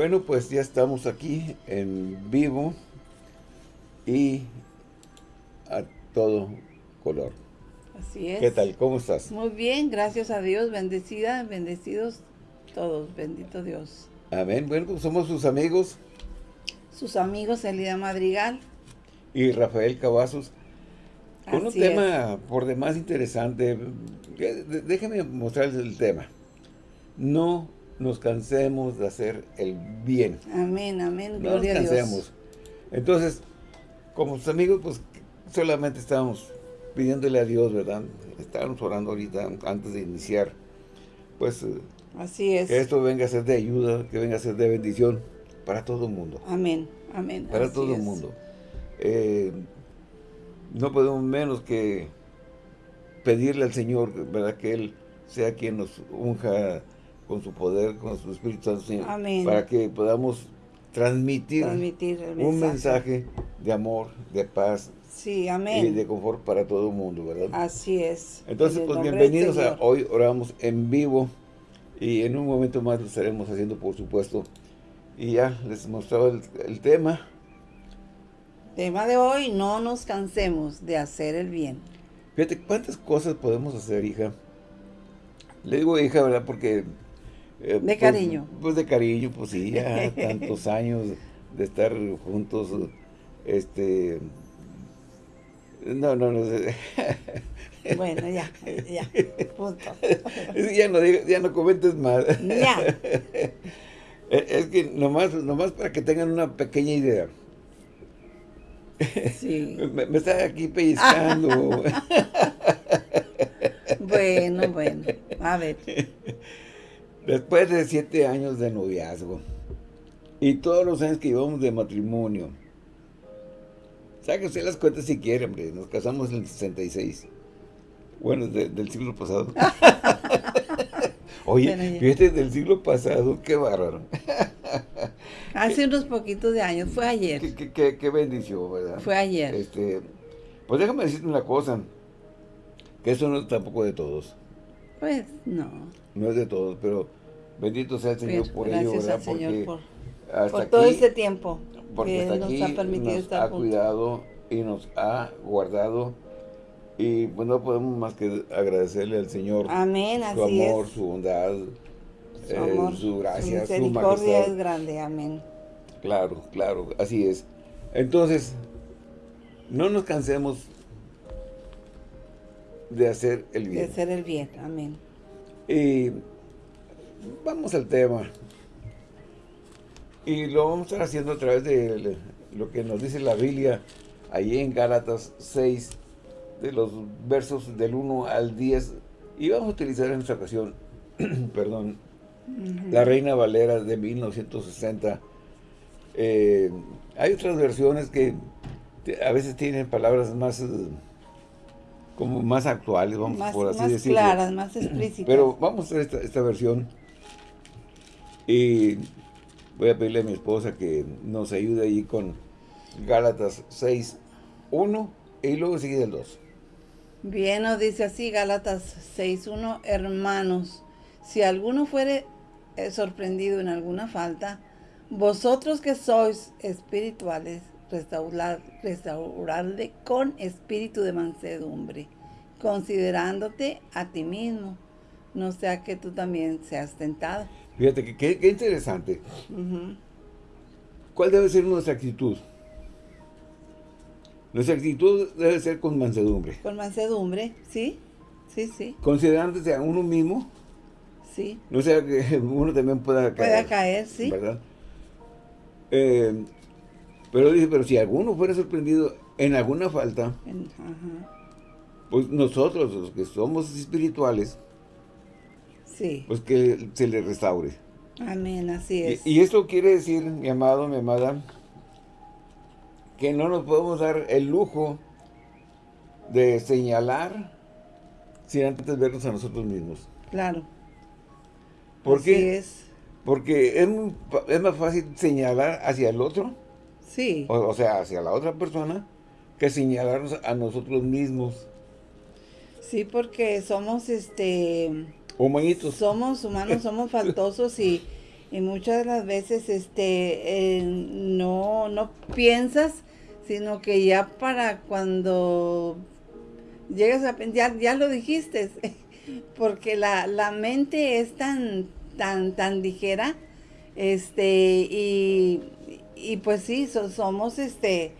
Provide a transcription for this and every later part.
Bueno, pues ya estamos aquí en vivo y a todo color. Así es. ¿Qué tal? ¿Cómo estás? Muy bien, gracias a Dios, bendecida, bendecidos todos, bendito Dios. Amén. Bueno, pues somos sus amigos. Sus amigos Elida Madrigal. Y Rafael Cavazos. Con un Así tema por demás interesante. Déjeme mostrarles el tema. No nos cansemos de hacer el bien. Amén, amén, No gloria nos a Dios. cansemos. Entonces, como sus amigos, pues solamente estábamos pidiéndole a Dios, ¿verdad? Estábamos orando ahorita antes de iniciar. Pues eh, Así es. que esto venga a ser de ayuda, que venga a ser de bendición para todo el mundo. Amén, amén. Para así todo el mundo. Eh, no podemos menos que pedirle al Señor, ¿verdad? Que Él sea quien nos unja con su poder, con su Espíritu Santo, Señor. Amén. Para que podamos transmitir, un mensaje. de amor, de paz Sí, y amén. de confort para todo el mundo, ¿verdad? Así es. Entonces, En pues bienvenidos a. Hoy Oramos en Vivo y en un momento más lo estaremos haciendo, por supuesto. Y ya les mostraba el, el tema. Tema de hoy, no nos cansemos de hacer el bien. Fíjate, ¿cuántas cosas podemos hacer, hija? Le digo hija, ¿verdad? Porque... eh, pues- cariño. Pues de cariño, pues sí, ya tantos años de estar juntos, este... No, no, no sé. Bueno, ya, ya, punto. ya, no, ya no comentes más. Ya. Eh, Es que nomás, nomás para que tengan una pequeña idea. Sí. Me, me está aquí pellizcando. Bueno, bueno. A ver. Después de siete años de noviazgo y todos los años que llevamos de matrimonio, saque usted las cuentas si quiere, hombre. Nos casamos en el 66. Bueno, de- del siglo pasado. Oye, Bueno, fíjate, del siglo pasado, qué bárbaro. Hace unos poquitos de años, fue ayer. Qué, qué- qué- qué bendición, ¿verdad? Fue ayer. Este, pues déjame decirte una cosa, que eso no es tampoco de todos, Pues no. No es de todos, pero bendito sea el Señor Pero por ello, ¿verdad? al Señor porque por, hasta por aquí, todo este tiempo porque que hasta Él aquí nos ha permitido nos estar ha juntos. cuidado y nos ha guardado y pues no podemos más que agradecerle al Señor Amén, su así amor, es. su bondad, Su eh, amor, su gracia, su, misericordia majestad. es grande. Amén. Claro, claro, así es. Entonces, no nos cansemos de hacer el De bien. hacer el bien. Amén. Y vamos al tema. Y lo vamos a estar haciendo a través de lo que nos dice la Biblia, ahí en Gálatas 6, de los versos del 1 al 10. Y vamos a utilizar en esta ocasión, perdón, la Reina Valera de 1960. Eh, hay otras versiones que a veces tienen palabras más, eh, como más actuales, vamos Más, por así más decirlo. claras, más explícitas. Pero vamos a ver esta, esta versión. Y voy a pedirle a mi esposa que nos ayude ahí con Gálatas 6, 1 y luego sigue el 2. Bien, nos dice así Gálatas 6.1, hermanos, si alguno fuere eh, sorprendido en alguna falta, vosotros que sois espirituales, restaurar, restaurarle con espíritu de mansedumbre, considerándote a ti mismo, no sea que tú también seas tentado. Fíjate que qué interesante. ¿Cuál debe ser nuestra actitud? Nuestra actitud debe ser con mansedumbre. Con mansedumbre, ¿sí? Sí, sí, Considerándose a uno mismo, sí. no sea que uno también pueda caer. Pueda caer, sí. ¿Verdad? Eh, pero dice, pero si alguno fuera sorprendido en alguna falta, En- ajá. pues nosotros, los que somos espirituales, Sí, pues que se le restaure. amén, así es. Y, y esto quiere decir, mi amado, mi amada, que no nos podemos dar el lujo de señalar sin antes vernos a nosotros mismos. Claro. ¿Por Así qué? es. Porque es, muy fa- es más fácil señalar hacia el otro, Sí, o, o sea, hacia la otra persona, que señalarnos a nosotros mismos. sí, porque somos, este, Humanitos. somos humanos, somos faltosos y, Y muchas de las veces este, eh, no, no piensas, sino que ya para cuando llegas a pensar, ya, lo dijiste, porque la, la, mente es tan, tan, tan ligera, este, y, y pues sí, somos este,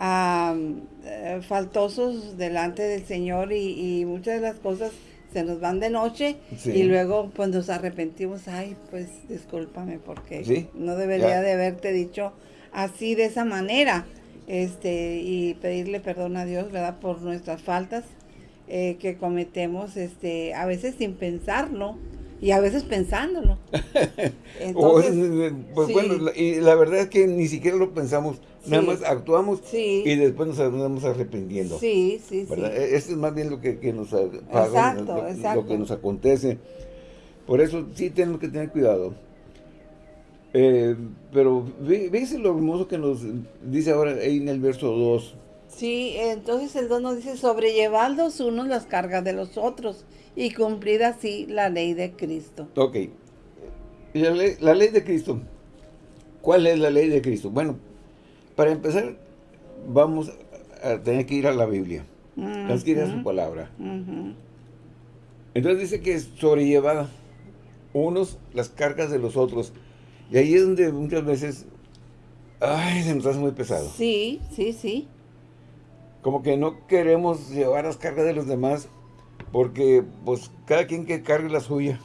eh, faltosos delante del Señor y, y, muchas de las cosas se nos van de noche y luego pues nos arrepentimos, ay, pues discúlpame porque no debería de haberte dicho así de esa manera este y pedirle perdón a Dios, ¿verdad? Por nuestras faltas eh, que cometemos este a veces sin pensarlo y a veces pensándolo. Entonces, pues bueno, y la verdad es que ni siquiera lo pensamos, nada más actuamos y después nos andamos arrepintiendo. Sí, sí, ¿verdad? sí. E-, esto es más bien lo que, que nos pasa, lo, que nos acontece. Por eso sí tenemos que tener cuidado. Eh, pero ¿ves lo hermoso que nos dice ahora ahí en el verso 2? Sí, entonces el 2 nos dice, sobrellevad los unos las cargas de los otros y cumplir así la ley de Cristo. Ok. La ley, la ley de Cristo. ¿Cuál es la ley de Cristo? Bueno, para empezar, vamos a tener que ir a la Biblia. Tenemos que ir a su palabra. Entonces dice que es sobrellevada unos las cargas de los otros. Y ahí es donde muchas veces, ay, se nos hace muy pesado. Sí, sí, sí. Como que no queremos llevar las cargas de los demás porque, pues, cada quien que cargue la suya.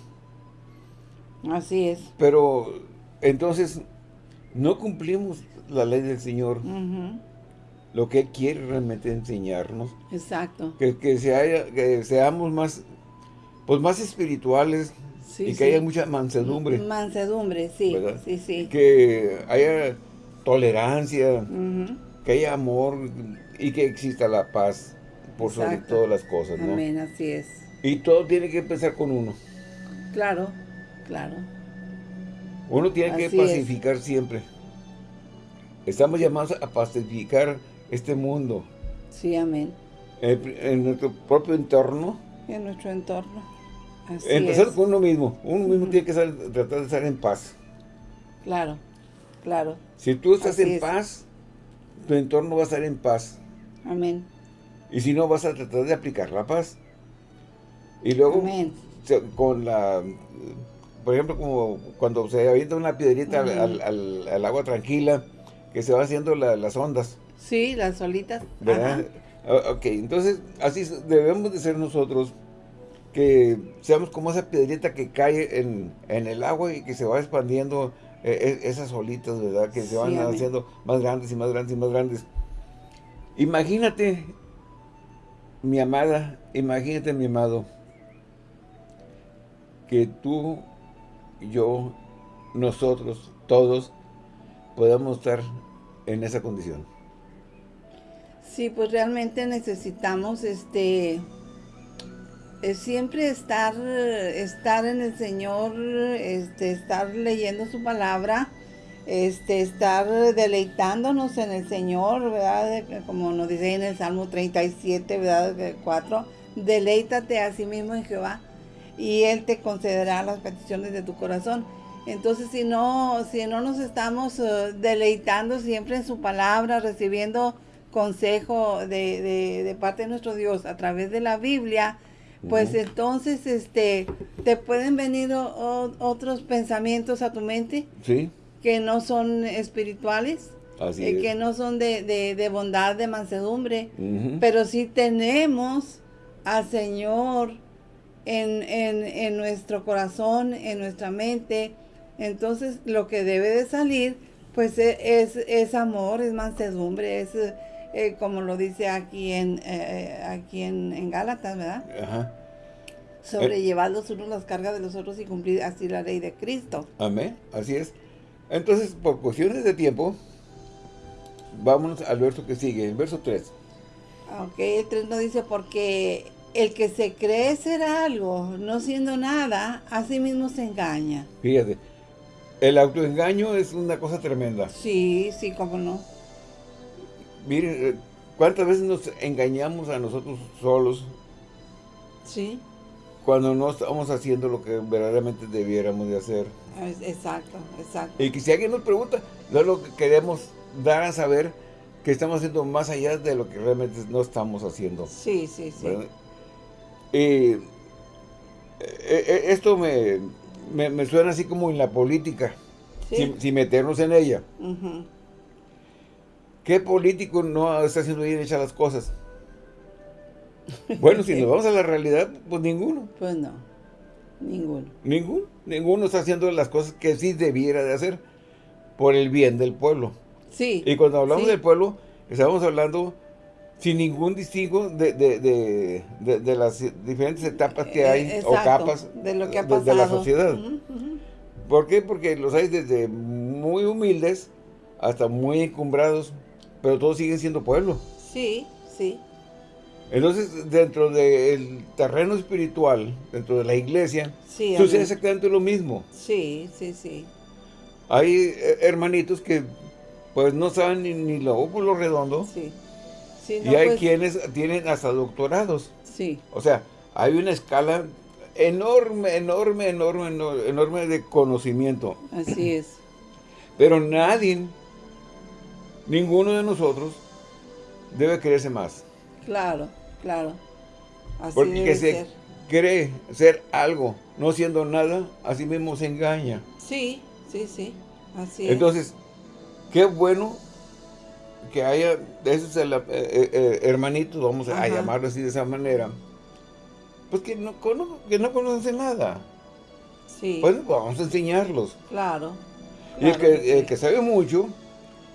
Así es. Pero, entonces, no cumplimos la ley del Señor. Lo que Él quiere realmente enseñarnos. Exacto. Que, que, que seamos más, pues, más espirituales. y que haya mucha mansedumbre. Mansedumbre, sí. Sí, sí. Que haya tolerancia. Que haya amor. Y que exista la paz por sobre todas las cosas, ¿no? Amén, así es. Y todo tiene que empezar con uno. Claro, claro. Uno tiene que pacificar siempre. Estamos llamados a pacificar este mundo. Sí, amén. En, nuestro propio entorno. En nuestro entorno. Así Empezar con uno mismo. Uno mismo tiene que tratar de estar en paz. Claro, claro. Si tú estás en paz, tu entorno va a estar en paz. Amén. Y si no, vas a tratar de aplicar la paz. Y luego, con la... Por ejemplo, como cuando se avienta una piedrita al, agua tranquila, que se va haciendo las ondas. Sí, las olitas. ¿Verdad? Ok, entonces, así debemos de ser nosotros, que seamos como esa piedrita que cae en, el agua y que se va expandiendo eh, e, esas olitas, ¿verdad? Que se van haciendo más grandes y más grandes y más grandes. Imagínate mi amada, imagínate mi amado, que tú, yo, nosotros, todos, podamos estar en esa condición. Sí, pues realmente necesitamos este eh, siempre estar estar en el Señor, este estar leyendo su palabra, este, estar deleitándonos en el Señor, ¿verdad? Como nos dice en el Salmo 37, ¿verdad? 4, deleítate a sí mismo en Jehová y Él te concederá las peticiones de tu corazón. Entonces, si no, si no nos estamos eh, deleitando siempre en su palabra, recibiendo consejo de, de, parte de nuestro Dios a través de la Biblia, pues entonces este te pueden venir otros pensamientos a tu mente. Sí que no son espirituales, eh, que no son de, bondad, de mansedumbre, pero sí tenemos al Señor en, nuestro corazón, en nuestra mente. Entonces lo que debe de salir, pues e, es, es amor, es mansedumbre, es eh, como lo dice aquí en, eh, aquí en, Gálatas, ¿verdad? Ajá. Sobrellevar los unos las cargas de los otros y cumplir así la ley de Cristo. Amén, así es. Entonces, por cuestiones de tiempo, vámonos al verso que sigue, el verso 3. Ok, el 3 nos dice, porque el que se cree ser algo, no siendo nada, a sí mismo se engaña. Fíjate, el autoengaño es una cosa tremenda. Sí, sí, cómo no. Miren, eh, ¿cuántas veces nos engañamos a nosotros solos? Sí. Cuando no estamos haciendo lo que verdaderamente debiéramos de hacer. Exacto, exacto. Y que si alguien nos pregunta, no lo que queremos dar a saber que estamos haciendo más allá de lo que realmente no estamos haciendo. Sí, sí, sí. Y eh, eh, esto me, me, suena así como en la política, sin, meternos en ella. ¿Qué político no está haciendo bien hechas las cosas? Bueno, si nos vamos a la realidad, pues ninguno. Pues no, ninguno. Ninguno, ninguno está haciendo las cosas que sí debiera de hacer por el bien del pueblo. Sí. Y cuando hablamos del pueblo, estamos hablando sin ningún distingo de, de, de, las diferentes etapas que hay eh, o capas de, lo que ha pasado. de la sociedad. ¿Por qué? Porque los hay desde muy humildes hasta muy encumbrados, pero todos siguen siendo pueblo. Sí, sí. Entonces, dentro del terreno espiritual, dentro de la iglesia, sucede exactamente lo mismo. Sí, sí, sí. Hay eh, hermanitos que pues no saben ni, ni lo óvulo redondo. Sí. y hay pues quienes tienen hasta doctorados. Sí. O sea, hay una escala enorme, enorme, enorme, enorme de conocimiento. Así es. Pero nadie, ninguno de nosotros, debe creerse más. Claro. Claro. Así Porque se cree ser algo, no siendo nada, así mismo se engaña. Sí, sí, sí. Así Entonces, qué bueno que haya esos eh, eh, eh, hermanitos, vamos a llamarlo así de esa manera, pues que no, que no conocen nada. Sí. Pues vamos a enseñarlos. Claro. y el que, el que sabe mucho,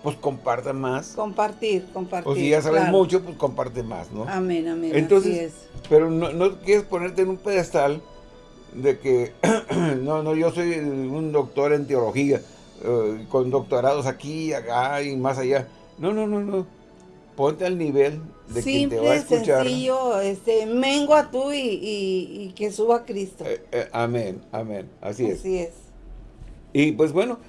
pues comparta más. Compartir, compartir. O si ya sabes mucho, pues comparte más, ¿no? Amén, amén. Entonces, pero no, no quieres ponerte en un pedestal de que, no, no, yo soy un doctor en teología, eh, con doctorados aquí, acá y más allá. No, no, no, no. Ponte al nivel de quien te va a escuchar. sencillo, este, mengua tú y, y, que suba Cristo. Eh, eh, amén, amén, así es. Así es. Y pues bueno,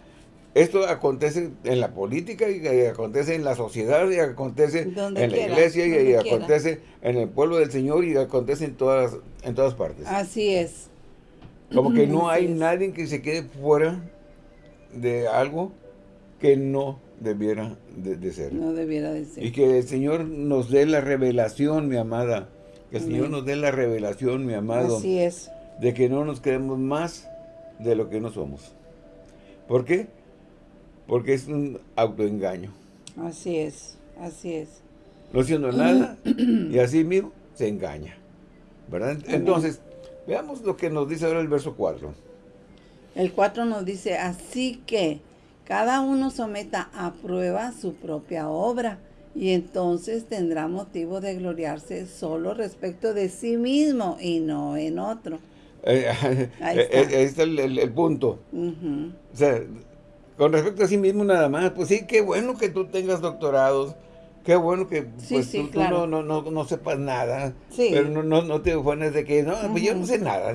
esto acontece en la política y, acontece en la sociedad y acontece en la iglesia y, acontece en el pueblo del Señor y acontece en todas, en todas partes. Así es. Como que no hay nadie que se quede fuera de algo que no debiera de, ser. No debiera de ser. Y que el Señor nos dé la revelación, mi amada. Que el Señor nos dé la revelación, mi amado. Así es. De que no nos creemos más de lo que no somos. ¿Por qué? Porque es un autoengaño. Así es, así es. No siendo nada, y así mismo se engaña. ¿Verdad? Entonces, veamos lo que nos dice ahora el verso 4. El 4 nos dice, así que cada uno someta a prueba su propia obra, y entonces tendrá motivo de gloriarse solo respecto de sí mismo y no en otro. Eh, ahí eh, está, el, el, punto. O sea, con respecto a sí mismo nada más, pues sí, qué bueno que tú tengas doctorados, qué bueno que pues, tú, no, no, no, sepas nada, pero no, no, no te pones de que, no, pues yo no sé nada,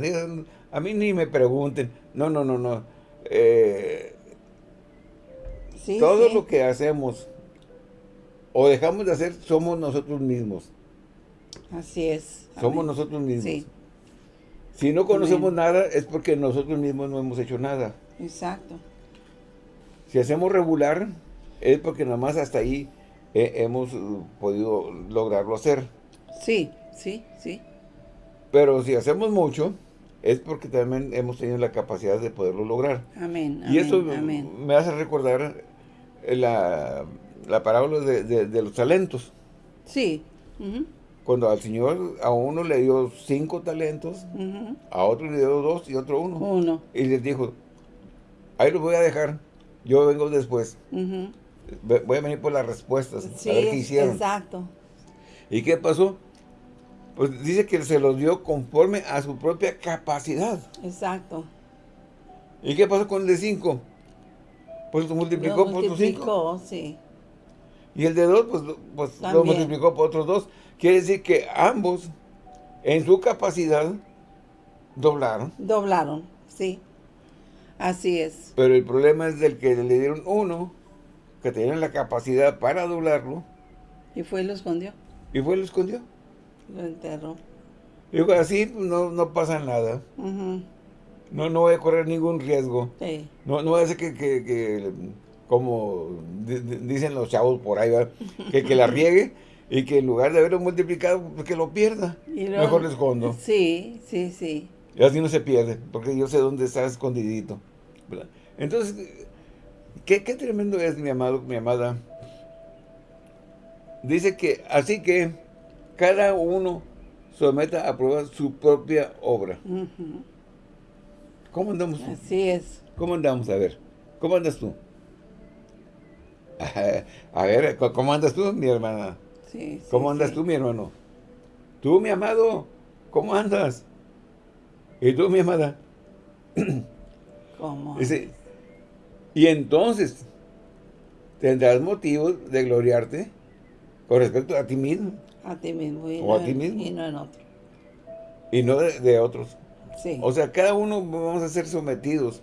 a mí ni me pregunten, no, no, no, no. Eh, todo lo que hacemos o dejamos de hacer somos nosotros mismos. Así es. Somos nosotros mismos. Si no conocemos nada es porque nosotros mismos no hemos hecho nada. Exacto. Si hacemos regular, es porque nada más hasta ahí eh, hemos uh, podido lograrlo hacer. Sí, sí, sí. Pero si hacemos mucho, es porque también hemos tenido la capacidad de poderlo lograr. Amén, Y eso me hace recordar la, la parábola de, los talentos. Sí. Cuando al Señor a uno le dio cinco talentos, a otro le dio dos y otro uno. Uno. Y les dijo, ahí los voy a dejar yo vengo después. Voy a venir por las respuestas, a ver qué hicieron. exacto. ¿Y qué pasó? Pues dice que se los dio conforme a su propia capacidad. Exacto. ¿Y qué pasó con el de 5? Pues lo multiplicó por sus 5. sí. Y el de 2, pues, pues lo multiplicó por otros 2. Quiere decir que ambos, en su capacidad, doblaron. Doblaron, sí. Así es. Pero el problema es del que le dieron uno, que tenían la capacidad para doblarlo. Y fue y lo escondió. Y fue y lo escondió. Lo enterró. Digo, así no, no pasa nada. no, no voy a correr ningún riesgo. Sí. No, no hacer que, que, que como di- di- dicen los chavos por ahí, ¿verdad? que, que la riegue y que en lugar de haberlo multiplicado, pues que lo pierda. Y luego- Mejor lo escondo. Sí, sí, sí. Y así no se pierde, porque yo sé dónde está escondidito. Entonces, ¿qué, qué tremendo es, mi amado, mi amada. Dice que, así que, cada uno someta a prueba su propia obra. ¿Cómo andamos? Así es. ¿Cómo andamos? A ver, ¿cómo andas tú? A ver, ¿cómo andas tú, mi hermana? Sí, sí, ¿Cómo andas sí. tú, mi hermano? Tú, mi amado, ¿cómo andas? ¿Y tú, mi amada? ¿Cómo? Dice, y entonces tendrás motivo de gloriarte con respecto a ti mismo A ti mismo. Y O no a ti en- mismo. Y no en otro. y no de, de otros. Sí. O sea, cada uno vamos a ser sometidos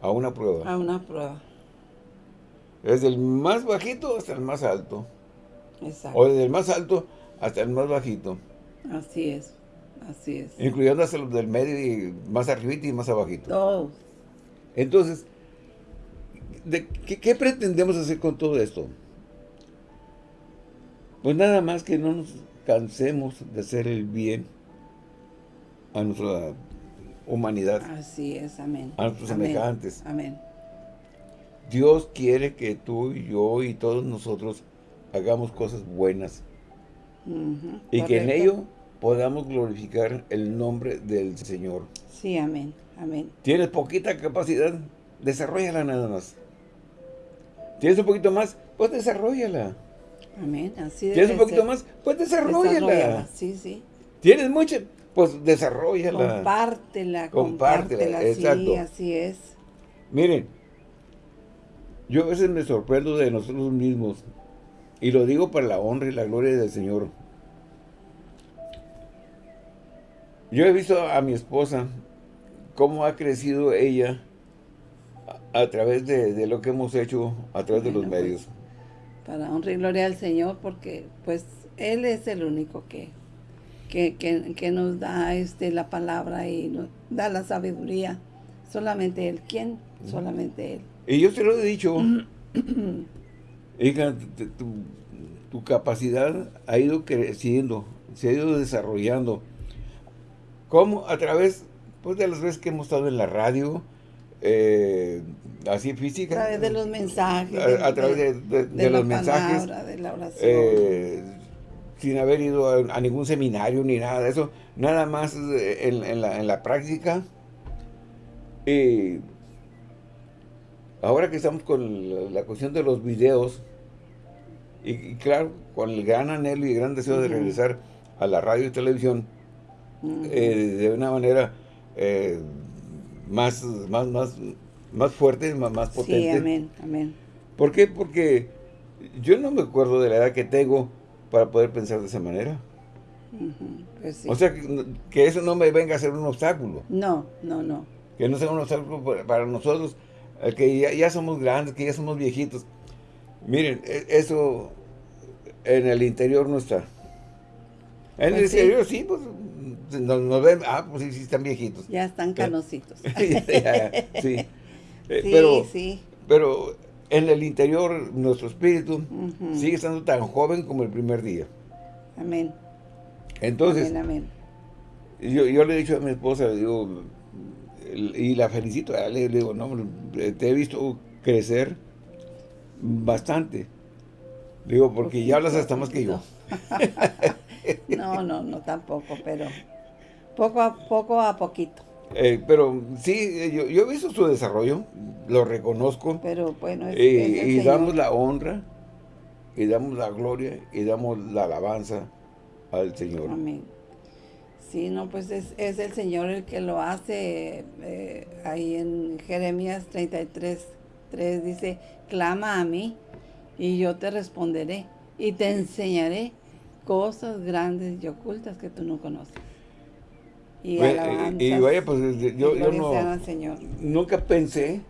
a una prueba. a una prueba. Desde el más bajito hasta el más alto. Exacto. O desde el más alto hasta el más bajito. Así es. Así es. Incluyendo hasta los del medio y más arribita y más abajito. Todos. Entonces, ¿de qué, qué pretendemos hacer con todo esto? Pues nada más que no nos cansemos de hacer el bien a nuestra humanidad, Así es. Amén. a nuestros Amén. semejantes. Amén. Dios quiere que tú y yo y todos nosotros hagamos cosas buenas y que en ello podamos glorificar el nombre del Señor. Sí, amén. Amén. Tienes poquita capacidad, desarrollala nada más. Tienes un poquito más, pues desarrollala. Amén. Así ¿Tienes un poquito ser. más? Pues desarrollala. Desarrollala. Sí, sí. ¿Tienes mucho? Pues desarrollala. Compártela, Compártela, compártela. Sí, exacto. así es. Miren, yo a veces me sorprendo de nosotros mismos. Y lo digo para la honra y la gloria del Señor. Yo he visto a mi esposa, cómo ha crecido ella a, a través de, de lo que hemos hecho, a través de los pues, medios. Para honra y gloria al Señor, porque pues Él es el único que, que, que, que nos da este la palabra y nos da la sabiduría. Solamente Él. ¿Quién? Solamente Él. Y yo te lo he dicho, hija, tu- tu capacidad ha ido creciendo, se ha ido desarrollando. ¿Cómo? A través pues, de las veces que hemos estado en la radio, eh, así A física. través de los mensajes. A, a través de, de- de la los mensajes, palabra, de la oración. eh, sin haber ido a, a ningún seminario ni nada de eso, nada más eh, en, en la, en la práctica. Y ahora que estamos con la, la cuestión de los videos, y, y claro, con el gran anhelo y gran deseo de regresar a la radio y televisión, eh, de una manera eh, más, más, más, más fuerte, más, más potente. sí, amén, amén. ¿Por qué? Porque yo no me acuerdo de la edad que tengo para poder pensar de esa manera. Pues sí. O sea, que, que eso no me venga a ser un obstáculo. no, no, no. Que no sea un obstáculo para, para nosotros, eh, que ya, ya somos grandes, que ya somos viejitos. Miren, e- eso en el interior no está. En el Pues sí. exterior sí, pues nos, nos ven, ah, pues sí, sí están viejitos. Ya están canositos. Sí. Eh, sí, pero, sí. pero en el interior nuestro espíritu sigue estando tan joven como el primer día. Amén. Entonces, amén, amén. yo, yo le he dicho a mi esposa, le digo, y la felicito, le digo, no, hombre, te he visto crecer bastante. Le digo, porque ya hablas hasta más que yo. No, no, no tampoco, pero poco a poco a poquito. Eh, pero sí, yo, yo he visto su desarrollo, lo reconozco, Pero bueno, es, el y Señor. damos la honra, y damos la gloria, y damos la alabanza al Señor. Amén. Sí, no, pues es, es el Señor el que lo hace. eh, ahí en Jeremías 33, 3 dice, clama a mí y yo te responderé y te enseñaré cosas grandes y ocultas que tú no conoces. Y, Bueno, alabanzas y, y vaya, pues yo, yo no, Señor. nunca pensé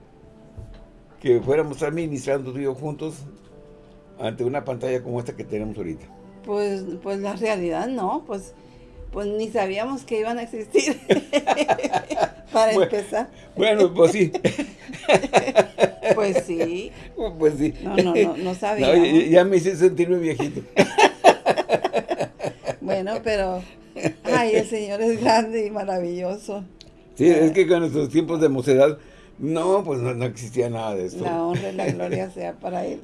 que fuéramos a ministrando tú y yo juntos ante una pantalla como esta que tenemos ahorita. Pues, pues la realidad no, pues pues ni sabíamos que iban a existir. Para empezar. Bueno, pues sí. pues sí. Pues sí. No, no, no, no sabíamos. ya me hice sentirme viejito. bueno, pero, ay, el Señor es grande y maravilloso. Sí, es que con nuestros tiempos de mocedad, no, pues no, existía nada de esto. La honra y la gloria sea para Él.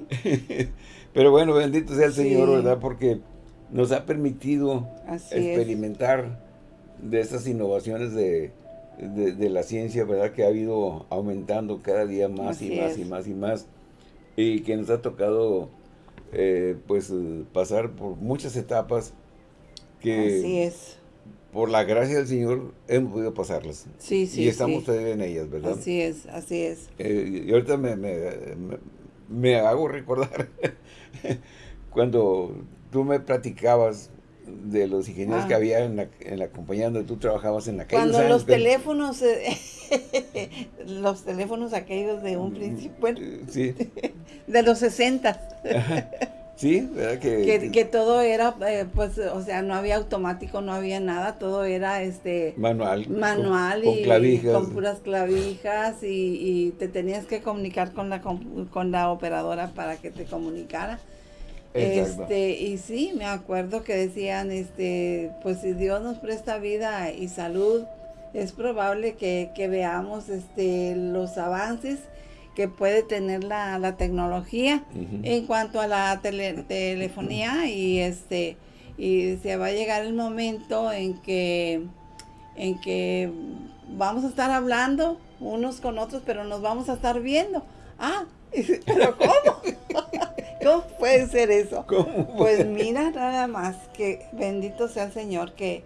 Pero bueno, bendito sea el Señor, ¿verdad? Porque nos ha permitido experimentar de estas innovaciones de, la ciencia, ¿verdad? Que ha ido aumentando cada día más y más y más y más. Y que nos ha tocado, eh, pues, pasar por muchas etapas que... Así es. Por la gracia del Señor hemos podido pasarlas. Sí, sí, Y estamos todavía en ellas, ¿verdad? Así es, así es. Eh, y ahorita me, me hago recordar cuando tú me platicabas de los ingenieros que ah. había en la, en la, compañía donde tú trabajabas en aquellos Cuando los teléfonos, eh, los teléfonos aquellos de un mm, principio, sí. de los 60. Sí, ¿verdad? Que, que, todo era, eh, pues, o sea, no había automático, no había nada, todo era, este... Manual. Manual con, y clavijas. con puras clavijas y, y, te tenías que comunicar con la, con la operadora para que te comunicara. Este, y sí, me acuerdo que decían, este, pues si Dios nos presta vida y salud, es probable que, veamos este, los avances que puede tener la, tecnología en cuanto a la telefonía y este y se va a llegar el momento en que en que vamos a estar hablando unos con otros pero nos vamos a estar viendo. Ah pero cómo ¿Cómo puede ser eso? Pues mira, nada más que bendito sea el Señor que,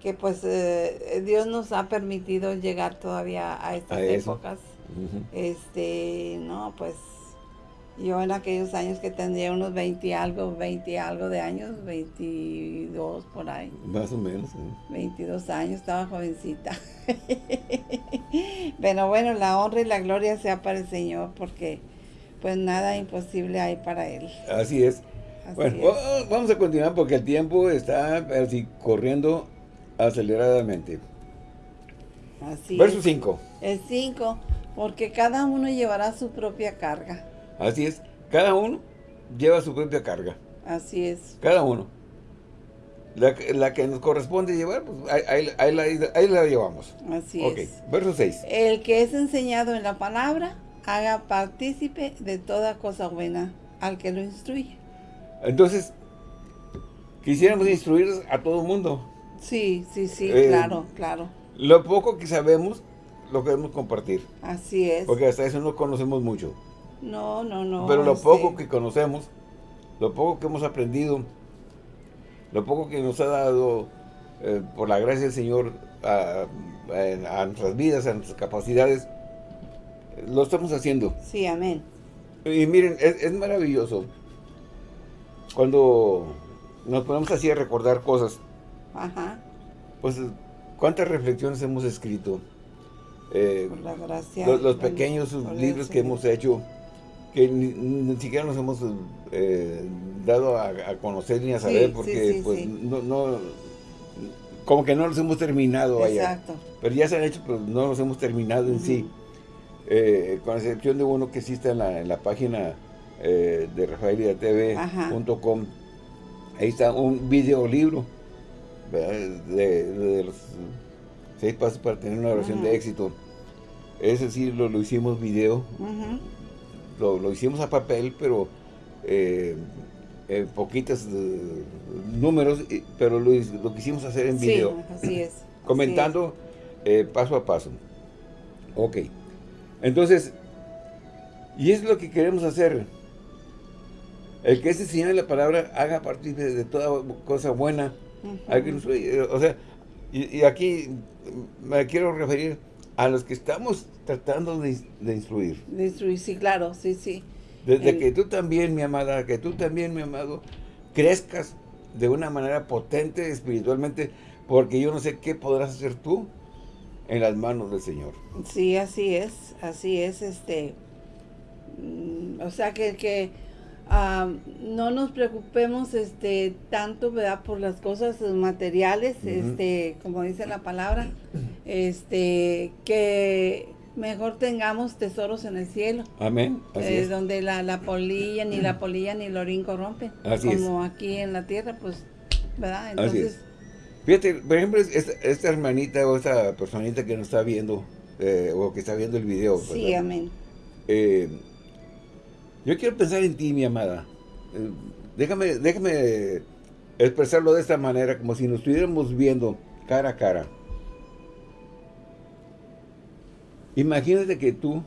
que pues eh, Dios nos ha permitido llegar todavía a estas épocas. Este, no, pues yo en aquellos años que tendría unos 20 algo, 20 algo de años, 22 por ahí. Más o menos. 22 años, estaba jovencita. Pero bueno, la honra y la gloria sea para el Señor porque pues nada imposible hay para él. Así es. bueno, vamos a continuar porque el tiempo está así corriendo aceleradamente. Así Verso 5. El 5, porque cada uno llevará su propia carga. Así es, cada uno lleva su propia carga. Así es. Cada uno. La, que nos corresponde llevar, pues ahí, ahí, la, llevamos. Así es. Verso 6. El que es enseñado en la palabra, haga partícipe de toda cosa buena al que lo instruye. Entonces, quisiéramos instruir a todo el mundo. Sí, sí, sí, eh, claro, claro. Lo poco que sabemos, lo queremos compartir. Así es. Porque hasta eso no conocemos mucho. No, no, no. Pero lo este poco que conocemos, lo poco que hemos aprendido, lo poco que nos ha dado, eh, por la gracia del Señor, a, a nuestras vidas, a nuestras capacidades, lo estamos haciendo. Sí, amén. Y miren, es, maravilloso. Cuando nos ponemos así a recordar cosas. Ajá. Pues, ¿cuántas reflexiones hemos escrito? Eh, gracia. Los, pequeños libros que hemos hecho, que ni, siquiera nos hemos eh, dado a, conocer ni a saber, porque pues no, no, como que no los hemos terminado Exacto. Pero ya se han hecho, pero no los hemos terminado en sí. Eh, con excepción de uno que existe en la, en la página eh, de rafaeliatv.com, ahí está un videolibro de, de, los seis pasos para tener una oración de éxito. Ese sí lo, lo hicimos video, lo, lo, hicimos a papel, pero eh, poquitos eh, números, pero lo, lo, quisimos hacer en video. así es. Comentando paso a paso. Ok. Entonces, y es lo que queremos hacer. El que ese Señor de la palabra haga partir de, toda cosa buena. o sea, y, aquí me quiero referir a los que estamos tratando de, instruir. De instruir, sí, claro, sí, sí. Desde que tú también, mi amada, que tú también, mi amado, crezcas de una manera potente espiritualmente, porque yo no sé qué podrás hacer tú en las manos del Señor. Sí, así es, así es, este, mm, o sea que, que no nos preocupemos este tanto verdad por las cosas materiales este como dice la palabra este que mejor tengamos tesoros en el cielo. Amén eh, donde la, polilla ni la polilla ni el orín corrompen como aquí en la tierra pues verdad entonces fíjate por ejemplo esta, hermanita o esta personita que nos está viendo eh, o que está viendo el video sí amén. Eh, yo quiero pensar en ti, mi amada. Déjame, déjame expresarlo de esta manera, como si nos estuviéramos viendo cara a cara. Imagínate que tú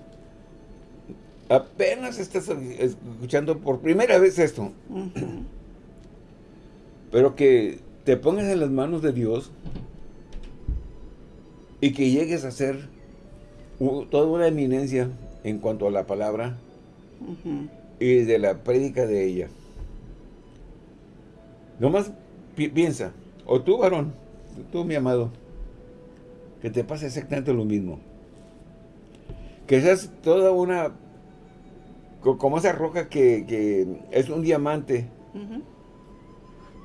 apenas estás escuchando por primera vez esto. Pero que te pongas en las manos de Dios y que llegues a ser toda una eminencia en cuanto a la palabra y de la prédica de ella. Nomás piensa, o tú varón, tú mi amado, que te pase exactamente lo mismo. Que seas toda una, como esa roca que, es un diamante,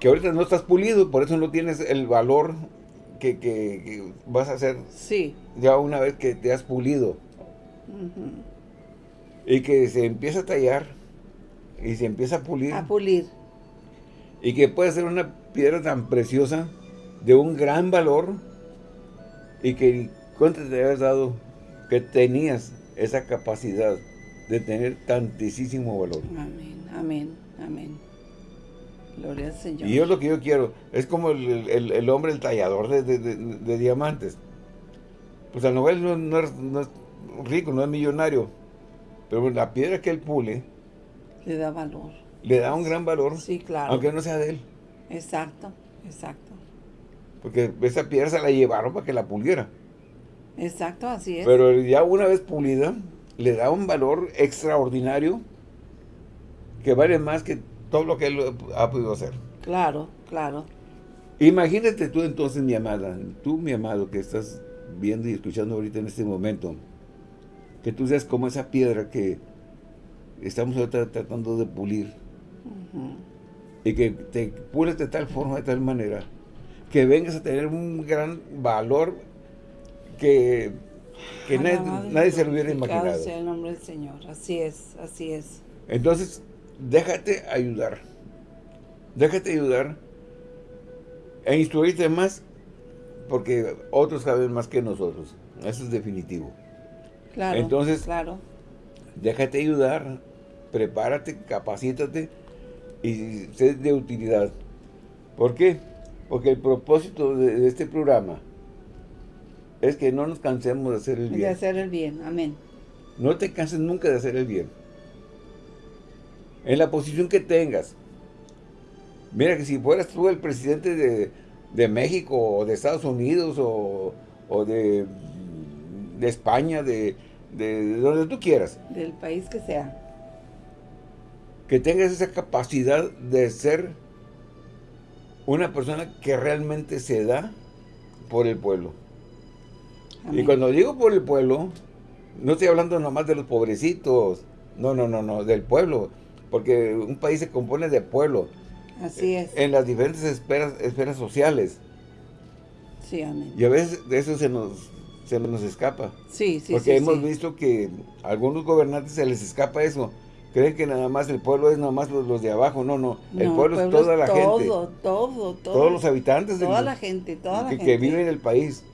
que ahorita no estás pulido, por eso no tienes el valor que, vas a hacer sí. ya una vez que te has pulido. Y que se empieza a tallar y se empieza a pulir. A pulir. Y que puede ser una piedra tan preciosa, de un gran valor, y que cuánto te habías dado que tenías esa capacidad de tener tantísimo valor. Amén, amén, amén. Gloria al Señor. Y es lo que yo quiero. Es como el, hombre, el tallador de, diamantes. Pues el Nobel no es rico, no es millonario pero la piedra que él pule... Le da valor. Le da un gran valor. Sí, claro. Aunque no sea de él. Exacto, exacto. Porque esa piedra se la llevaron para que la puliera. Exacto, así es. Pero ya una vez pulida, le da un valor extraordinario que vale más que todo lo que él ha podido hacer. Claro, claro. Imagínate tú entonces, mi amada, tú, mi amado, que estás viendo y escuchando ahorita en este momento, que tú seas como esa piedra que estamos tratando de pulir. Y que te pules de tal forma, de tal manera, que vengas a tener un gran valor que, que nadie, se lo hubiera imaginado. sea el nombre del Señor, así es, así es. Entonces, déjate ayudar. Déjate ayudar e instruirte más porque otros saben más que nosotros. Eso es definitivo. Claro, Entonces, claro. déjate ayudar, prepárate, capacítate y sé de utilidad. ¿Por qué? Porque el propósito de, este programa es que no nos cansemos de hacer el bien. De hacer el bien, amén. No te canses nunca de hacer el bien. En la posición que tengas. Mira que si fueras tú el presidente de, México o de Estados Unidos o, o de de España, de, donde tú quieras. Del país que sea. Que tengas esa capacidad de ser una persona que realmente se da por el pueblo. Y cuando digo por el pueblo, no estoy hablando nomás de los pobrecitos, no, no, no, no, del pueblo, porque un país se compone de pueblo. Así es. En las diferentes esferas, esferas sociales. Sí, amén. Y a veces de eso se nos se nos escapa. Sí, sí, Porque hemos visto que a algunos gobernantes se les escapa eso. Creen que nada más el pueblo es nada más los, de abajo. No, no. El, pueblo, es toda la gente. Todo, todo, todo. Todos los habitantes. Toda la gente, toda la que, gente. Que viven en el país.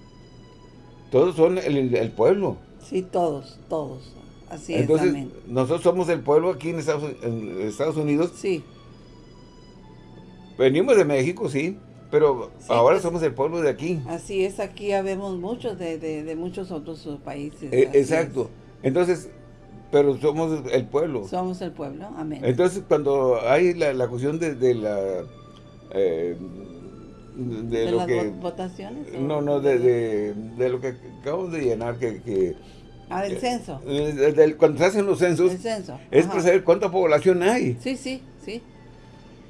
Todos son el, pueblo. Sí, todos, todos. Así Entonces, es, nosotros somos el pueblo aquí en Estados, en Estados Unidos. Sí. Venimos de México, sí. Pero ahora pues, somos el pueblo de aquí. Así es, aquí habemos muchos de, de, muchos otros países. Eh, exacto. Entonces, pero somos el pueblo. Somos el pueblo, amén. Entonces, cuando hay la, la cuestión de, de la... Eh, de, lo las que, votaciones? No, no, de, de, lo que acabamos de llenar, que... que ah, del censo. Eh, cuando se hacen los censos, el censo. es para saber cuánta población hay. Sí, sí, sí.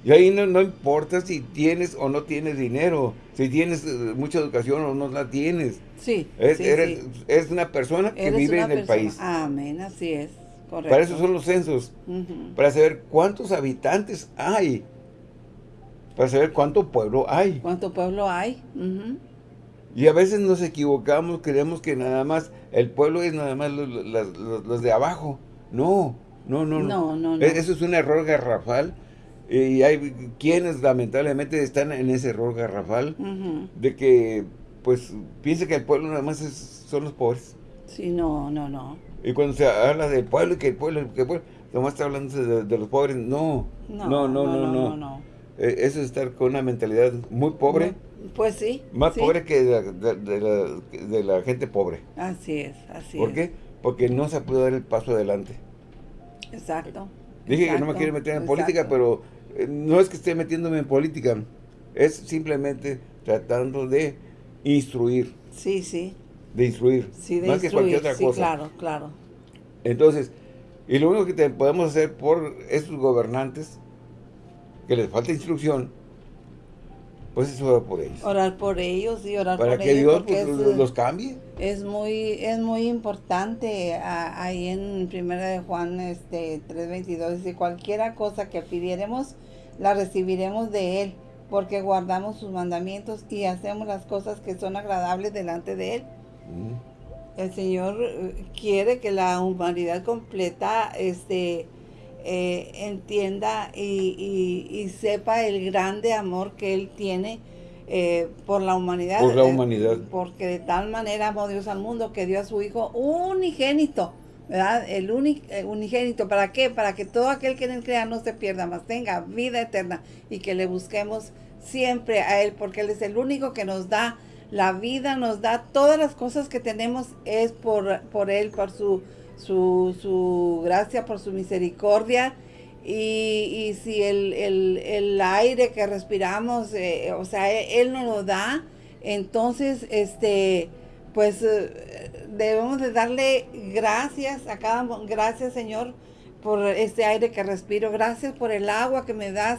Y ahí no, importa si tienes o no tienes dinero, si tienes eh, mucha educación o no la tienes. Sí, es, una persona que vive en el país. Amén, así es. Correcto. Para eso son los censos. Ujú. Para saber cuántos habitantes hay. Para saber cuánto pueblo hay. ¿Cuánto pueblo hay? Ujú. Y a veces nos equivocamos, creemos que nada más el pueblo es nada más los, los- los- los de abajo. No, no, no, No, no, no. E- Eso es un error garrafal. Y hay quienes lamentablemente están en ese error garrafal Ujú. de que pues piensa que el pueblo nada más es- son los pobres. Sí, no, no, no. Y cuando se habla del pueblo y que el pueblo, que el pueblo, nomás está hablando de, de los pobres. No, No, no, no, no, no. no. Eh, Eso es estar con una mentalidad muy pobre, Pues sí. más sí. pobre que de, la- de- de la, de la gente pobre. Así es, así ¿Por es. qué? Porque no se puede dar el paso adelante. Exacto. Dije que no me quiero meter en exacto. política, pero eh, no es que esté metiéndome en política. Es simplemente tratando de instruir, Sí, sí. de instruir, Sí, de más que cualquier otra sí, cosa. claro, claro. Entonces, y lo único que te podemos hacer por esos gobernantes, que les falta instrucción, pues es orar por ellos. Orar por ellos y orar Para por que ellos Dios pues, es, los, cambie. es muy es muy importante a- ahí en primera de Juan este 3:22 dice cualquiera cosa que pidiéremos la recibiremos de él porque guardamos sus mandamientos y hacemos las cosas que son agradables delante de él. Mm. El Señor eh, quiere que la humanidad completa este, eh, entienda y, y- y sepa el grande amor que Él tiene eh, por la humanidad. Por la eh, humanidad. porque de tal manera amó Dios al mundo que dio a su Hijo unigénito. ¿Verdad? El uni- eh, unigénito, ¿para qué? Para que todo aquel que en él crea no se pierda, más tenga vida eterna y que le busquemos siempre a Él, porque Él es el único que nos da la vida, nos da todas las cosas que tenemos, es por, por Él, por su, su, su gracia, por su misericordia. Y, y si el, el- el aire que respiramos, eh, o sea, Él, Él nos lo da, entonces, este, pues eh, debemos de darle gracias a cada, gracias Señor por este aire que respiro, gracias por el agua que me das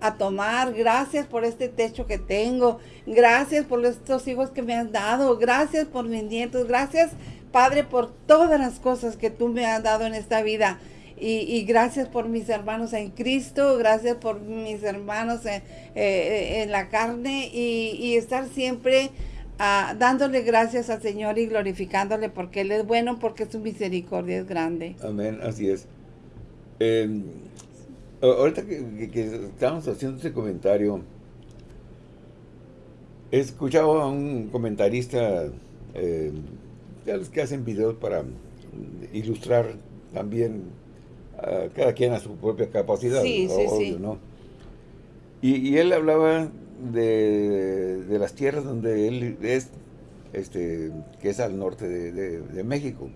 a tomar, gracias por este techo que tengo, gracias por estos hijos que me has dado, gracias por mis nietos, gracias Padre por todas las cosas que tú me has dado en esta vida. Y, gracias por mis hermanos en Cristo, gracias por mis hermanos en, eh, en la carne y, estar siempre ah, dándole gracias al Señor y glorificándole porque Él es bueno, porque su misericordia es grande. Amén, así es. Eh, a- ahorita que, que- estábamos haciendo ese comentario, he escuchado a un comentarista, eh, los que hacen videos para ilustrar también a cada quien a su propia capacidad, Sí, sí, obvio, sí. ¿no? Y, y él hablaba de, de las tierras donde él es, este, que es al norte de, de- de México.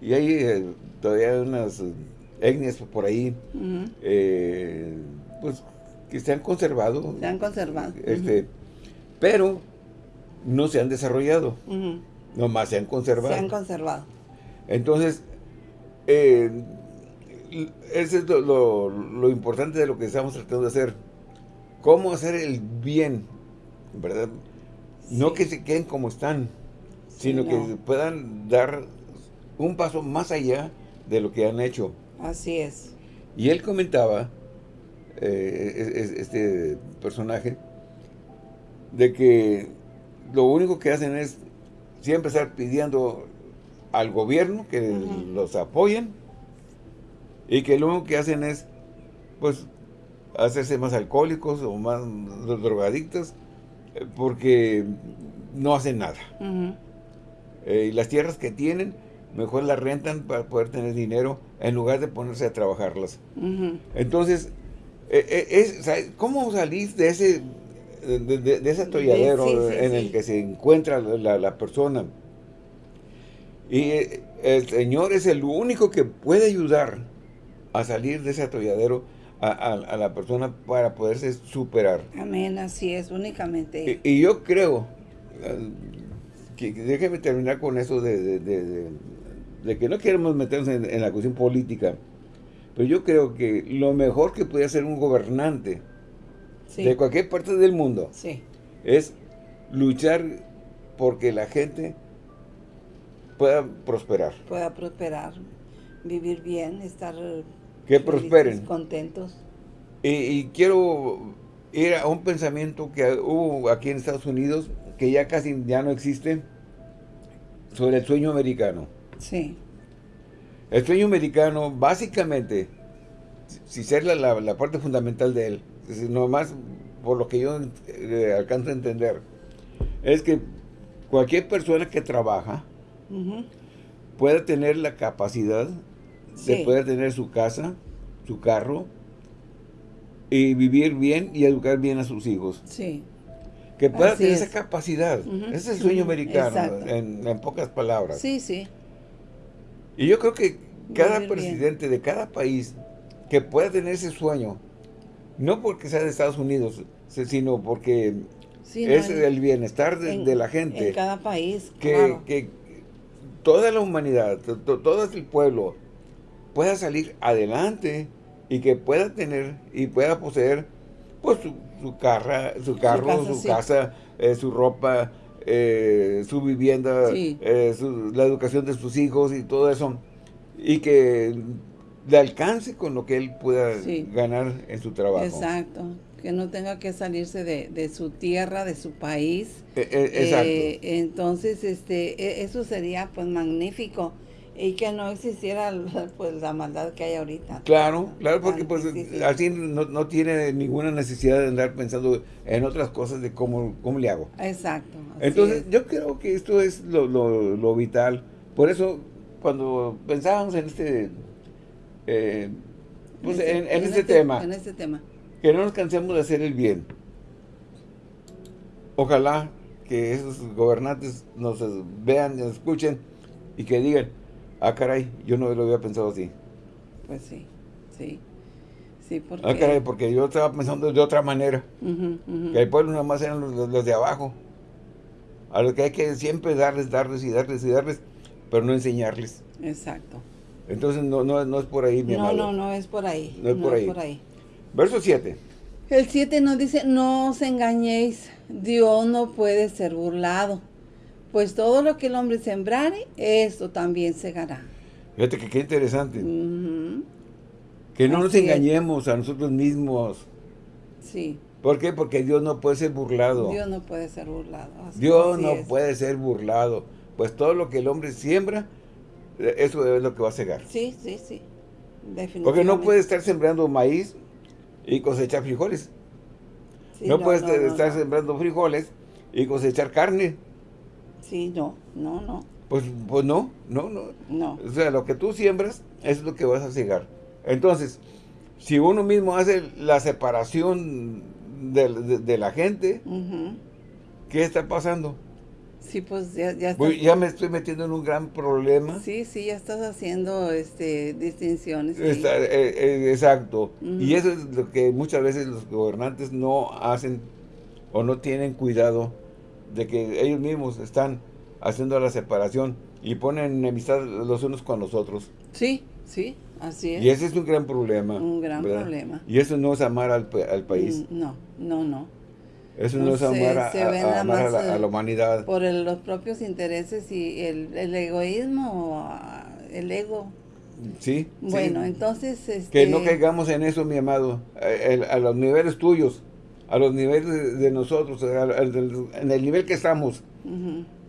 Y hay eh, todavía unas eh, etnias por ahí, eh, pues, que se han conservado. Se han conservado. Este, Pero no se han desarrollado, nomás se han conservado. Se han conservado. Entonces, eh, ese es lo, lo- lo importante de lo que estamos tratando de hacer. Cómo hacer el bien, ¿verdad? No que se queden como están, Sí, sino que no. puedan dar un paso más allá de lo que han hecho. Así es. Y él comentaba, eh, es- es- este personaje, de que lo único que hacen es siempre estar pidiendo al gobierno que los apoyen y que lo único que hacen es, pues, hacerse más alcohólicos o más drogadictos eh, porque no hacen nada. Eh, y las tierras que tienen, mejor las rentan para poder tener dinero en lugar de ponerse a trabajarlas. Entonces, eh, eh, es, ¿cómo salir de ese de, de- de ese atolladero sí, sí, en sí. el que se encuentra la, la persona? Y eh, el Señor es el único que puede ayudar a salir de ese atolladero a, a- a la persona para poderse superar. Amén, así es, únicamente. Y, y yo creo, eh, que, déjeme terminar con eso de, de- de- de- de que no queremos meternos en, en la cuestión política, pero yo creo que lo mejor que puede hacer un gobernante Sí. de cualquier parte del mundo Sí. es luchar porque la gente pueda prosperar. Pueda prosperar, vivir bien, estar que prosperen. contentos. Y, quiero ir a un pensamiento que hubo aquí en Estados Unidos, que ya casi ya no existe, sobre el sueño americano. Sí. El sueño americano, básicamente, si ser la, la, parte fundamental de él, nomás por lo que yo eh, alcanzo a entender, es que cualquier persona que trabaja pueda tener la capacidad de poder tener su casa, su carro, y vivir bien y educar bien a sus hijos. Sí. Que pueda tener esa capacidad. Ese es el sueño americano, en, en, pocas palabras. Sí, sí. Y yo creo que cada presidente de cada país que pueda tener ese sueño, no porque sea de Estados Unidos, sino porque es el bienestar de, la gente. En cada país, que, que toda la humanidad, todo el pueblo pueda salir adelante y que pueda tener y pueda poseer pues su, su, carra, su carro, su, casa, eh, su ropa, eh, su vivienda, eh, la educación de sus hijos y todo eso. Y que le alcance con lo que él pueda ganar en su trabajo. Exacto. Que no tenga que salirse de, de su tierra, de su país. exacto. entonces, este, e, eso sería pues magnífico y que no existiera pues la maldad que hay ahorita. Claro, claro, porque pues así no, tiene ninguna necesidad de andar pensando en otras cosas de cómo, cómo le hago. Exacto. Entonces yo creo que esto es lo, lo, vital. Por eso cuando pensábamos en este, eh, pues en, este, este, tema, en este tema, que no nos cansemos de hacer el bien. Ojalá que esos gobernantes nos vean, nos escuchen y que digan, Ah, caray, yo no lo había pensado así. Pues sí, sí. Sí, porque... Ah, caray, porque yo estaba pensando de otra manera. Que el pueblo nada más eran los, de abajo. A los que hay que siempre darles, darles y darles y darles, pero no enseñarles. Exacto. Entonces no, no, no es por ahí, mi No, no, no es por ahí. No es, por, ahí. por ahí. Verso 7. El 7 nos dice, no os engañéis, Dios no puede ser burlado. Pues todo lo que el hombre sembrare, esto también segará. Fíjate que qué interesante. Que no nos engañemos a nosotros mismos. Sí. ¿Por qué? Porque Dios no puede ser burlado. Dios no puede ser burlado. Dios no puede ser burlado. Pues todo lo que el hombre siembra, eso es lo que va a cegar. Sí, sí, sí. Definitivamente. Porque no puede estar sembrando maíz y cosechar frijoles. no, puede estar sembrando frijoles y cosechar carne. Sí, no, no, no. Pues, pues no, no, no. No. O sea, lo que tú siembras es lo que vas a cegar. Entonces, si uno mismo hace la separación de, la gente, ¿qué está pasando? Sí, pues ya, ya, ya me estoy metiendo en un gran problema. Sí, sí, ya estás haciendo este distinciones. Eh, eh, exacto. Y eso es lo que muchas veces los gobernantes no hacen o no tienen cuidado de que ellos mismos están haciendo la separación y ponen enemistad los unos con los otros. Sí, sí, así es. Y ese es un gran problema. Un gran problema. Y eso no es amar al, al país. Mm, no, no, no. Eso no, es amar, a, la, humanidad. Por los propios intereses y el, el egoísmo, el ego. Sí. Bueno, entonces... Que no este caigamos en eso, mi amado, a los niveles tuyos a los niveles de nosotros, en el nivel que estamos,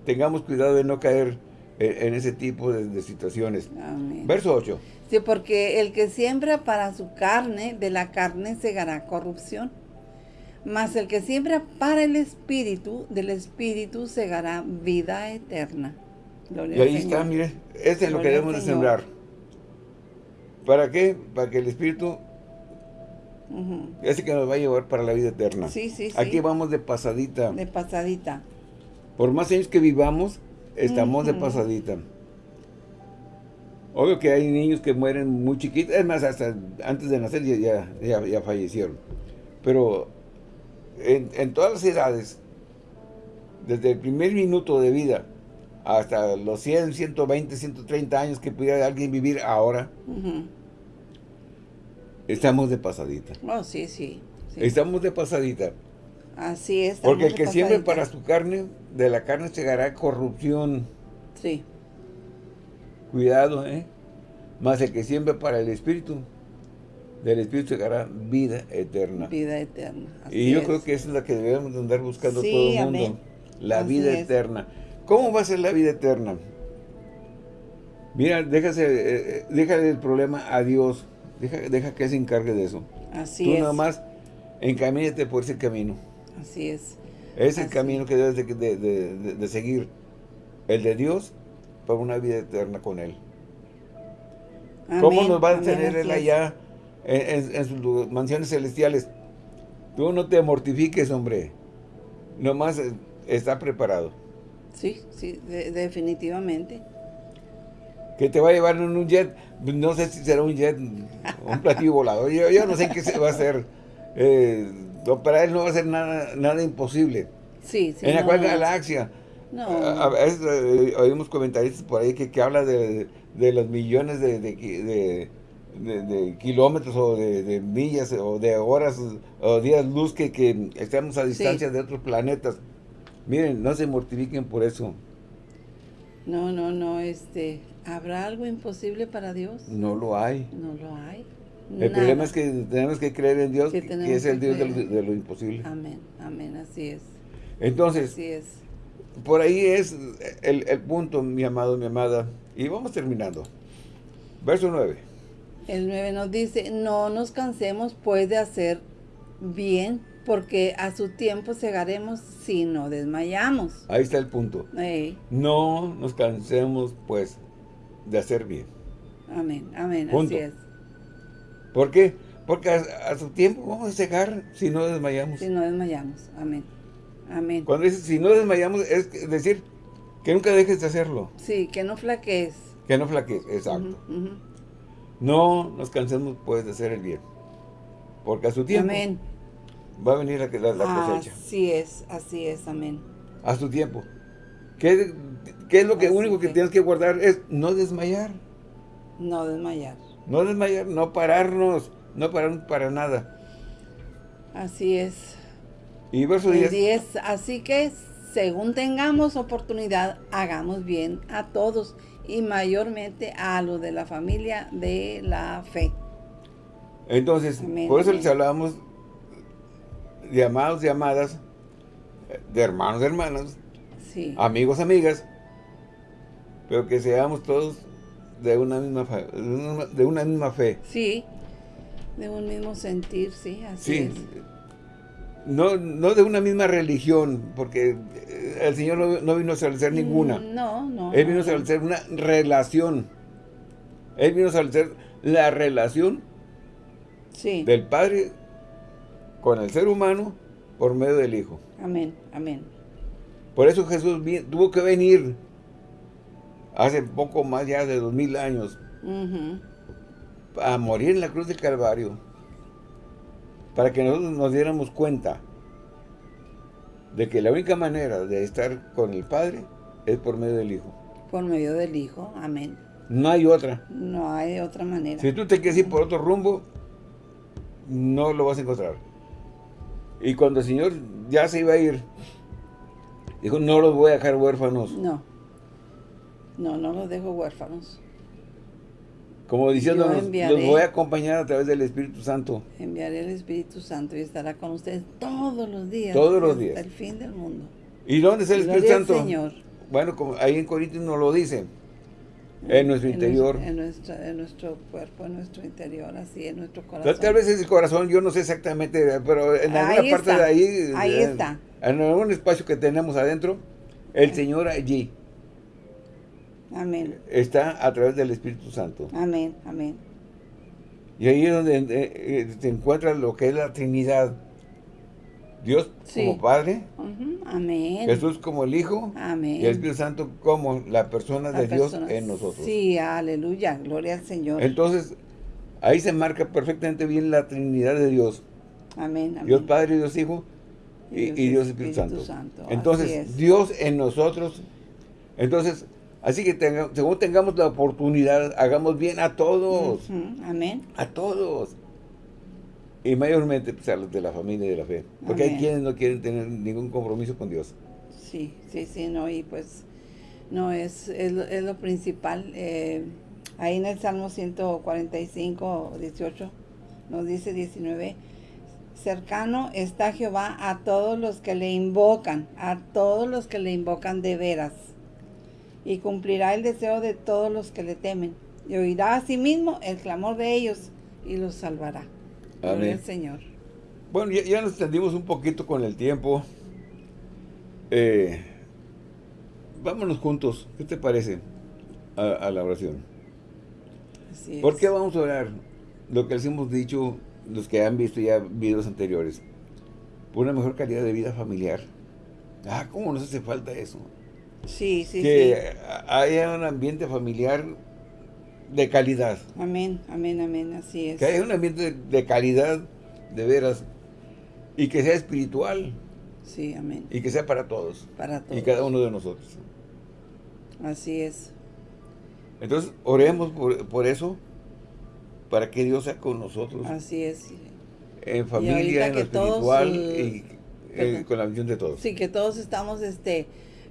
tengamos cuidado de no caer en, ese tipo de, situaciones. Verso 8. Sí, porque el que siembra para su carne, de la carne segará corrupción. Mas el que siembra para el espíritu, del espíritu segará vida eterna. y ahí está, mire, este es lo que debemos de sembrar. ¿Para qué? Para que el espíritu ese que nos va a llevar para la vida eterna. Sí, sí, Aquí vamos de pasadita. De pasadita. Por más años que vivamos, estamos de pasadita. Obvio que hay niños que mueren muy chiquitos, es más, hasta antes de nacer ya, ya, fallecieron. Pero en, todas las edades, desde el primer minuto de vida hasta los 100, 120, 130 años que pudiera alguien vivir ahora, Estamos de pasadita. Oh, sí, sí, Estamos de pasadita. Así es. Porque el que siempre para su carne, de la carne llegará corrupción. Sí. Cuidado, ¿eh? Más el que siempre para el Espíritu, del Espíritu llegará vida eterna. Vida eterna. y yo creo que esa es la que debemos andar buscando todo el mundo. La vida eterna. ¿Cómo va a ser la vida eterna? Mira, déjase, eh, eh, déjale el problema a Dios. Deja, deja que se encargue de eso. Así Tú es. nada más encamínate por ese camino. Así es. Es el camino que debes de, de, seguir. El de Dios para una vida eterna con Él. ¿Cómo nos va a tener Él allá en, sus mansiones celestiales? Tú no te mortifiques, hombre. Nomás está preparado. Sí, sí, definitivamente. Que te va a llevar en un jet, no sé si será un jet, un platillo volador. Yo, no sé qué se va a hacer. Eh, para él no va a ser nada, nada imposible. Sí, sí. ¿En la cual galaxia? No. A, veces eh, oímos comentaristas por ahí que, que habla de, de, los millones de, de, de kilómetros o de, millas o de horas o días luz que, que estamos a distancia de otros planetas. Miren, no se mortifiquen por eso. No, no, no, este, ¿habrá algo imposible para Dios? No lo hay. No lo hay. El problema es que tenemos que creer en Dios, que, es el Dios de lo, imposible. Amén, amén, así es. Entonces, así es. por ahí es el, el punto, mi amado, mi amada. Y vamos terminando. Verso 9. El 9 nos dice, no nos cansemos pues de hacer bien, porque a su tiempo cegaremos si no desmayamos. Ahí está el punto. No nos cansemos pues de hacer bien. Amén, amén, así es. ¿Por qué? Porque a, su tiempo vamos a cegar si no desmayamos. Si no desmayamos, amén. Amén. Cuando dice si no desmayamos, es decir, que nunca dejes de hacerlo. Sí, que no flaquees. Que no flaquees, exacto. No nos cansemos pues de hacer el bien. Porque a su tiempo amén. va a venir la, la, cosecha. Así es, así es, amén. A su tiempo. ¿Qué, es lo que único que tienes que guardar? Es no desmayar. No desmayar. No desmayar, no pararnos, no pararnos para nada. Así es. Y verso 10. Así que, según tengamos oportunidad, hagamos bien a todos y mayormente a los de la familia de la fe. Entonces, por eso les hablábamos de amados y amadas, de hermanos y hermanas, amigos, amigas, pero que seamos todos de una misma fe, de una misma fe. Sí, de un mismo sentir, sí, así sí. No, no de una misma religión, porque el Señor no, vino a establecer ninguna. Mm, no, no. Él vino a establecer una relación. Él vino a establecer la relación sí. del Padre con el ser humano por medio del Hijo. Amén, amén. Por eso Jesús tuvo que venir hace poco más ya de dos mil años a morir en la cruz del Calvario para que nosotros nos diéramos cuenta de que la única manera de estar con el Padre es por medio del Hijo. Por medio del Hijo, amén. No hay otra. No hay otra manera. Si tú te quieres ir por otro rumbo, no lo vas a encontrar. Y cuando el Señor ya se iba a ir, dijo, no los voy a dejar huérfanos. No. No, no los dejo huérfanos. Como diciéndonos, los voy a acompañar a través del Espíritu Santo. Enviaré el Espíritu Santo y estará con ustedes todos los días. Todos los días. Hasta el fin del mundo. ¿Y dónde está el Espíritu Santo? Señor. Bueno, como ahí en Corintios nos lo dice. En nuestro interior. en, nuestro cuerpo, en nuestro interior, así, en nuestro corazón. Tal vez es el corazón, yo no sé exactamente, pero en alguna parte de ahí. Ahí está. En algún espacio que tenemos adentro, el Señor allí Amén. Está a través del Espíritu Santo. Amén, amén. Y ahí es donde eh, eh, se encuentra lo que es la Trinidad. Dios como Padre. Amén. Jesús como el Hijo. Amén. Y el Espíritu Santo como la persona de Dios en nosotros. Sí, aleluya, gloria al Señor. Entonces, ahí se marca perfectamente bien la Trinidad de Dios. Amén, amén. Dios Padre, Dios Hijo y, Dios, Espíritu, Santo. Entonces, Dios en nosotros. Entonces, Así que según tengamos la oportunidad, hagamos bien a todos. Amén. A todos. Y mayormente pues, a los de la familia y de la fe. Porque hay quienes no quieren tener ningún compromiso con Dios. Sí, sí, sí, no. Y pues No, es, es, lo- es lo principal. Eh, ahí en el Salmo 145, 18, nos dice 19, cercano está Jehová a todos los que le invocan, a todos los que le invocan de veras, y cumplirá el deseo de todos los que le temen, y oirá a sí mismo el clamor de ellos, y los salvará. Amén. al Señor. Bueno, ya, ya nos extendimos un poquito con el tiempo. Eh, vámonos juntos. ¿Qué te parece a, a la oración? Así es. ¿Por qué vamos a orar? Lo que les hemos dicho, los que han visto ya videos anteriores. Por una mejor calidad de vida familiar. Ah, ¿cómo nos hace falta eso? Sí, sí, que sí. haya un ambiente familiar de calidad. Amén, amén, amén, así es. Que haya un ambiente de, calidad, de veras. Y que sea espiritual. Sí, amén. Y que sea para todos. Para todos. Y cada uno de nosotros. Así es. Entonces, oremos por, por eso. Para que Dios sea con nosotros. Así es. En familia, en lo todos, espiritual. eh, y eh, con la visión de todos. Sí, que todos estamos, este,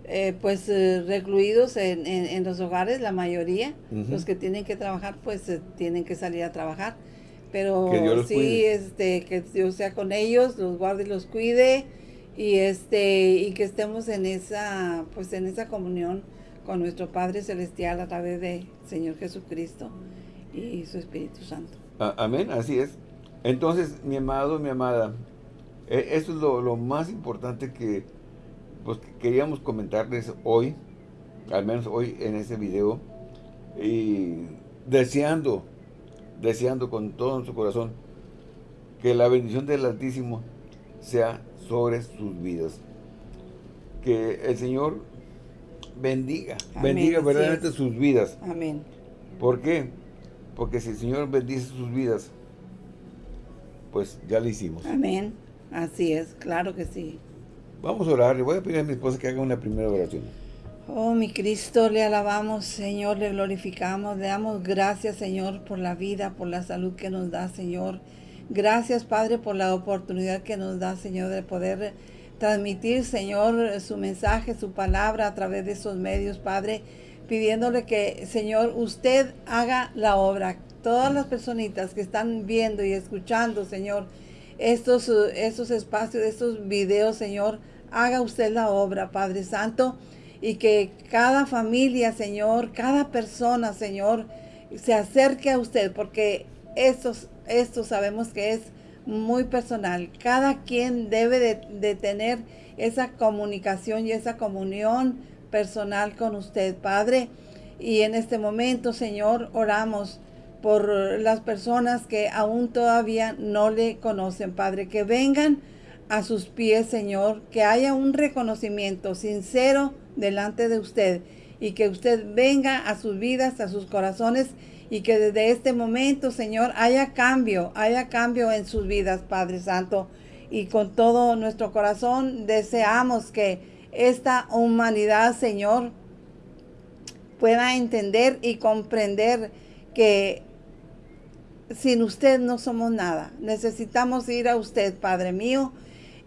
eh, pues, eh, recluidos en, en- en los hogares, la mayoría. Los que tienen que trabajar, pues, eh, tienen que salir a trabajar. Pero sí, cuide. este, que Dios sea con ellos, los guarde y los cuide. Y este, y que estemos en esa, pues, en esa comunión con nuestro Padre Celestial a través de Señor Jesucristo y su Espíritu Santo. Amén, así es. Entonces, mi amado, mi amada, eh, eso es lo, lo más importante que, pues, que queríamos comentarles hoy, al menos hoy en este video, y deseando, deseando con todo nuestro corazón que la bendición del Altísimo sea sobre sus vidas. Que el Señor bendiga, Amén, bendiga verdaderamente sus vidas. Amén. ¿Por qué? Porque si el Señor bendice sus vidas, pues ya lo hicimos. Amén. Así es, claro que sí. Vamos a orar. Le voy a pedir a mi esposa que haga una primera oración. Oh, mi Cristo, le alabamos, Señor, le glorificamos, le damos gracias, Señor, por la vida, por la salud que nos da, Señor. Gracias, Padre, por la oportunidad que nos da, Señor, de poder transmitir, Señor, su mensaje, su palabra a través de esos medios, Padre, pidiéndole que, Señor, usted haga la obra. Todas las personitas que están viendo y escuchando, Señor, estos, estos espacios, estos videos, Señor, haga usted la obra, Padre Santo, y que cada familia, Señor, cada persona, Señor, se acerque a usted, porque esto sabemos que es muy personal. Cada quien debe de, de tener esa comunicación y esa comunión personal con usted, Padre. Y en este momento, Señor, oramos por las personas que aún todavía no le conocen, Padre, que vengan a sus pies, Señor, que haya un reconocimiento sincero delante de usted y que usted venga a sus vidas, a sus corazones y que desde este momento, Señor, haya cambio, haya cambio en sus vidas, Padre Santo. Y con todo nuestro corazón deseamos que esta humanidad, Señor, pueda entender y comprender que sin usted no somos nada. Necesitamos ir a usted, Padre mío.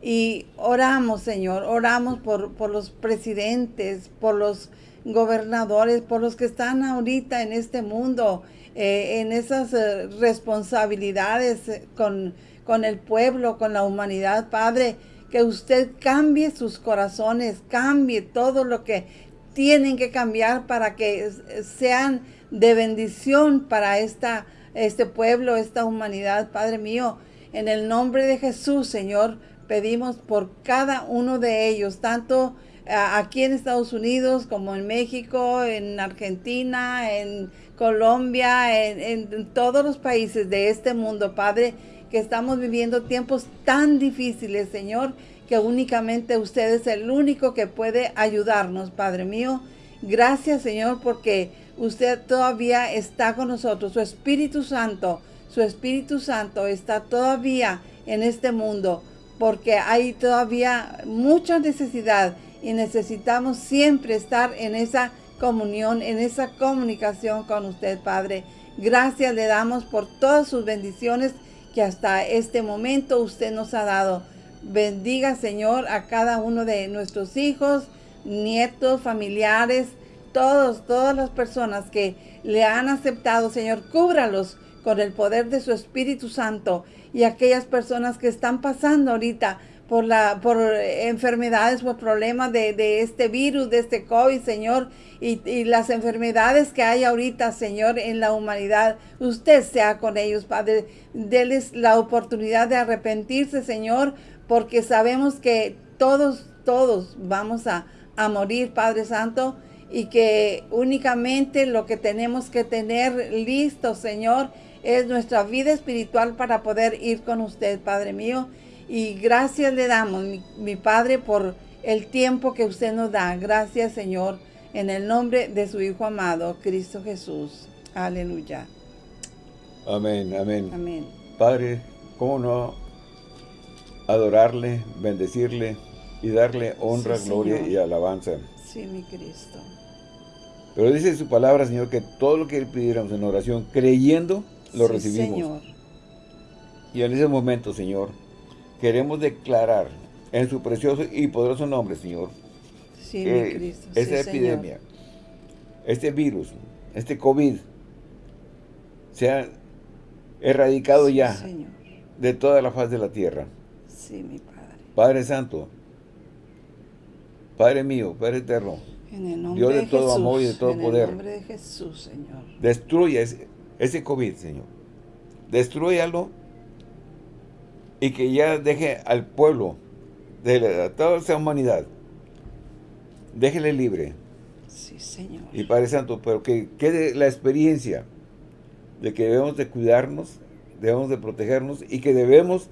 Y oramos, Señor, oramos por, por los presidentes, por los gobernadores, por los que están ahorita en este mundo, eh, en esas eh, responsabilidades eh, con, con el pueblo, con la humanidad, Padre, que usted cambie sus corazones, cambie todo lo que tienen que cambiar para que sean de bendición para esta, este pueblo, esta humanidad, Padre mío. En el nombre de Jesús, Señor, pedimos por cada uno de ellos, tanto a- aquí en Estados Unidos como en México, en Argentina, en Colombia, en todos los países de este mundo, Padre, que estamos viviendo tiempos tan difíciles, Señor, que únicamente usted es el único que puede ayudarnos, Padre mío. Gracias, Señor, porque usted todavía está con nosotros. Su Espíritu Santo, su Espíritu Santo está todavía en este mundo, porque hay todavía mucha necesidad y necesitamos siempre estar en esa comunión, en esa comunicación con usted, Padre. Gracias le damos por todas sus bendiciones que hasta este momento usted nos ha dado. Bendiga, Señor, a cada uno de nuestros hijos, nietos, familiares, todos, todas las personas que le han aceptado, Señor, cúbralos con el poder de su Espíritu Santo y aquellas personas que están pasando ahorita por, la, por enfermedades, por problemas de, este virus, de este COVID, Señor, y, y, las enfermedades que hay ahorita, Señor, en la humanidad. Usted sea con ellos, Padre. Deles la oportunidad de arrepentirse, Señor, porque sabemos que todos, todos vamos a, a morir, Padre Santo, y que únicamente lo que tenemos que tener listo, Señor, es nuestra vida espiritual para poder ir con usted, Padre mío. Y gracias le damos, mi, Padre, por el tiempo que usted nos da. Gracias, Señor, en el nombre de su Hijo amado, Cristo Jesús. Aleluya. Amén, amén. Amén. Padre, ¿cómo no adorarle, bendecirle y darle honra, gloria y alabanza? Sí, mi Cristo. Pero dice su palabra, Señor, que todo lo que pidiéramos en oración, creyendo, lo recibimos. Señor. Y en ese momento, Señor, queremos declarar en su precioso y poderoso nombre, Señor, sí, mi Cristo. esta epidemia, este virus, este COVID, sea erradicado ya de toda la faz de la tierra. Sí, mi Padre. Padre Santo, Padre mío, Padre eterno, en el nombre Dios de, todo amor y de todo poder. En el nombre de Jesús, Señor. Destruye ese, ese COVID, Señor. Destruyalo y que ya deje al pueblo, de toda esa humanidad, déjele libre. Sí, Señor. Y Padre Santo, pero que quede la experiencia de que debemos de cuidarnos, debemos de protegernos y que debemos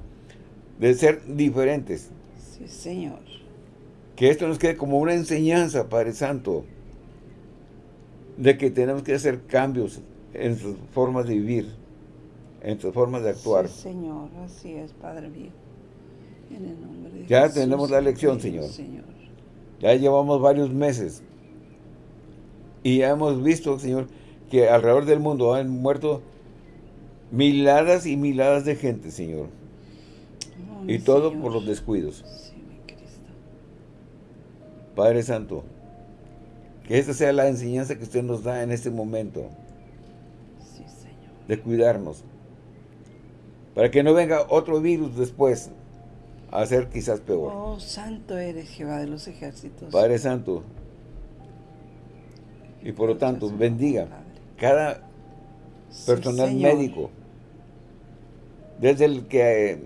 de ser diferentes. Sí, Señor. Que esto nos quede como una enseñanza, Padre Santo, de que tenemos que hacer cambios en sus formas de vivir, en sus formas de actuar. Sí, Señor, así es, Padre mío. En el nombre de ya tenemos la lección, Señor. Señor. Ya llevamos varios meses. Y ya hemos visto, Señor, que alrededor del mundo han muerto miladas y miladas de gente, Señor. Y todo por los descuidos. Sí. Padre Santo, que esta sea la enseñanza que usted nos da en este momento de cuidarnos. Para que no venga otro virus después a ser quizás peor. Oh, santo eres Jehová de los ejércitos. Padre Santo. Y por lo tanto, bendiga cada personal médico. Desde el que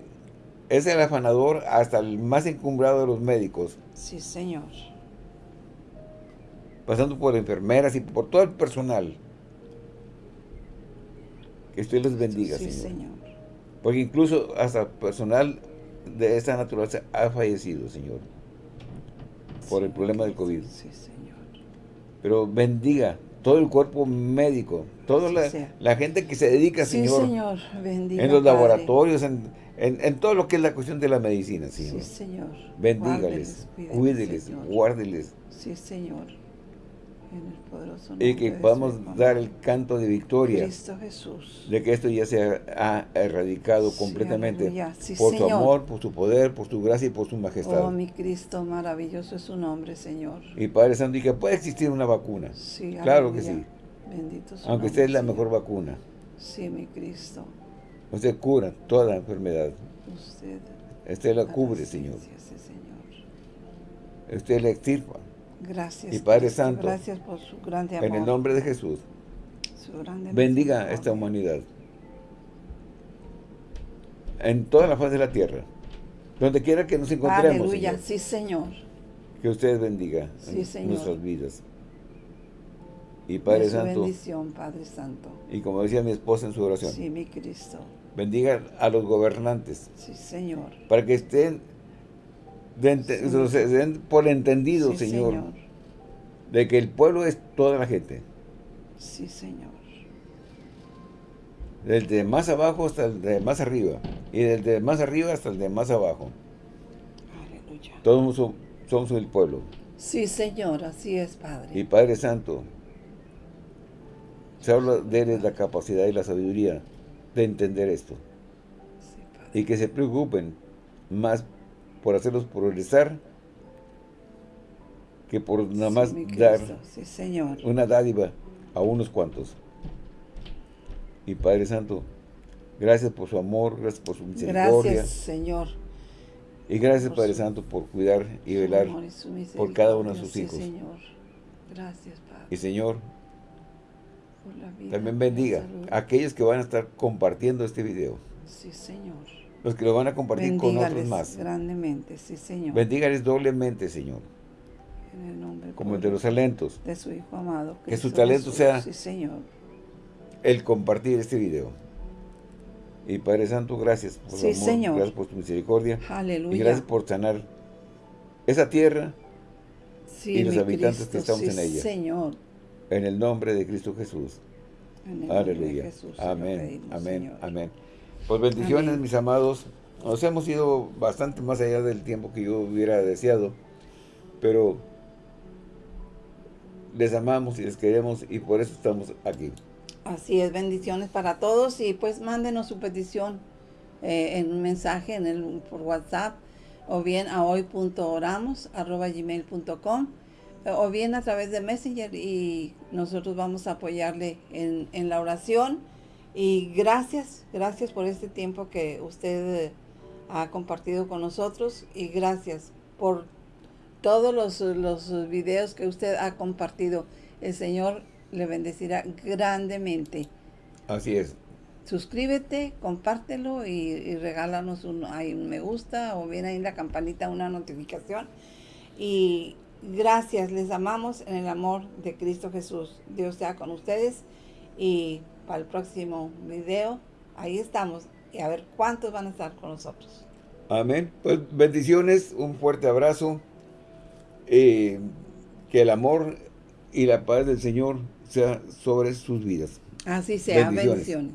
es el afanador hasta el más encumbrado de los médicos. Sí, Señor. Pasando por enfermeras y por todo el personal que usted les bendiga, señor. Porque incluso hasta personal de esta naturaleza ha fallecido, Señor. Por el problema del COVID. Sí, Señor. Pero bendiga todo el cuerpo médico, toda la, gente que se dedica, Señor. Señor. Bendiga, en los laboratorios, en, todo lo que es la cuestión de la medicina, Señor. Sí, Señor. Bendígales, cuídeles, guárdeles. Sí, Señor y que podamos dar el canto de victoria de que esto ya se ha erradicado completamente por su amor, por su poder, por su gracia y por su majestad. Oh, mi Cristo, maravilloso es su nombre, Señor. Y Padre Santo, y que puede existir una vacuna. Sí, claro que sí. Bendito su Aunque usted es la mejor vacuna. Sí, mi Cristo. Usted cura toda enfermedad. Usted, usted la cubre, Señor. Señor. Usted la extirpa. Gracias. Y Padre Santo, gracias por su grande amor. En el nombre de Jesús, bendiga esta humanidad. En toda la faz de la tierra. Donde quiera que nos encontremos. Aleluya, sí Señor. Que usted bendiga nuestras vidas. Y Padre Santo. bendición, Padre Santo. Y como decía mi esposa en su oración. Sí, mi Cristo. Bendiga a los gobernantes. Sí, Señor. Para que estén se den por entendido, señor, de que el pueblo es toda la gente. Sí, Señor. Desde más abajo hasta el de más arriba. Y desde más arriba hasta el de más abajo. Aleluya. Todos somos, el pueblo. Sí, Señor, así es, Padre. Y Padre Santo, se habla de la capacidad y la sabiduría de entender esto. y que se preocupen más por hacerlos progresar que por nada más dar sí, Señor. una dádiva a unos cuantos. Y Padre Santo, gracias por su amor, gracias por su misericordia. Gracias, Señor. Y gracias, Padre Santo, por cuidar y velar por cada uno de sus hijos. Señor. Gracias, Padre. Y Señor, también bendiga a aquellos que van a estar compartiendo este video. Sí, Señor. Los que lo van a compartir con otros más. grandemente, sí, Señor. Bendígales doblemente, Señor. En el nombre Como el de los talentos. De su Hijo amado. Que su talento sea sí, Señor. el compartir este video. Y Padre Santo, gracias por sí, Señor. gracias por tu misericordia. Aleluya. Y gracias por sanar esa tierra y los habitantes que estamos en ella. Señor. En el nombre de Cristo Jesús. Aleluya. Jesús, amén, amén, amén. Pues bendiciones, mis amados. Nos hemos ido bastante más allá del tiempo que yo hubiera deseado. Pero les amamos y les queremos y por eso estamos aquí. Así es, bendiciones para todos y pues mándenos su petición eh, en un mensaje en el, por WhatsApp o bien a hoy.oramos.gmail.com o bien a través de Messenger y nosotros vamos a apoyarle en, en, la oración. Y gracias, gracias por este tiempo que usted ha compartido con nosotros y gracias por todos los, los videos que usted ha compartido. El Señor le bendecirá grandemente. Así es. Suscríbete, compártelo y, regálanos un, ahí un me gusta o bien ahí en la campanita una notificación. Y gracias, les amamos en el amor de Cristo Jesús. Dios sea con ustedes y para el próximo video, ahí estamos y a ver cuántos van a estar con nosotros. Amén. Pues bendiciones, un fuerte abrazo. Eh, que el amor y la paz del Señor sea sobre sus vidas. Así sea. Bendiciones.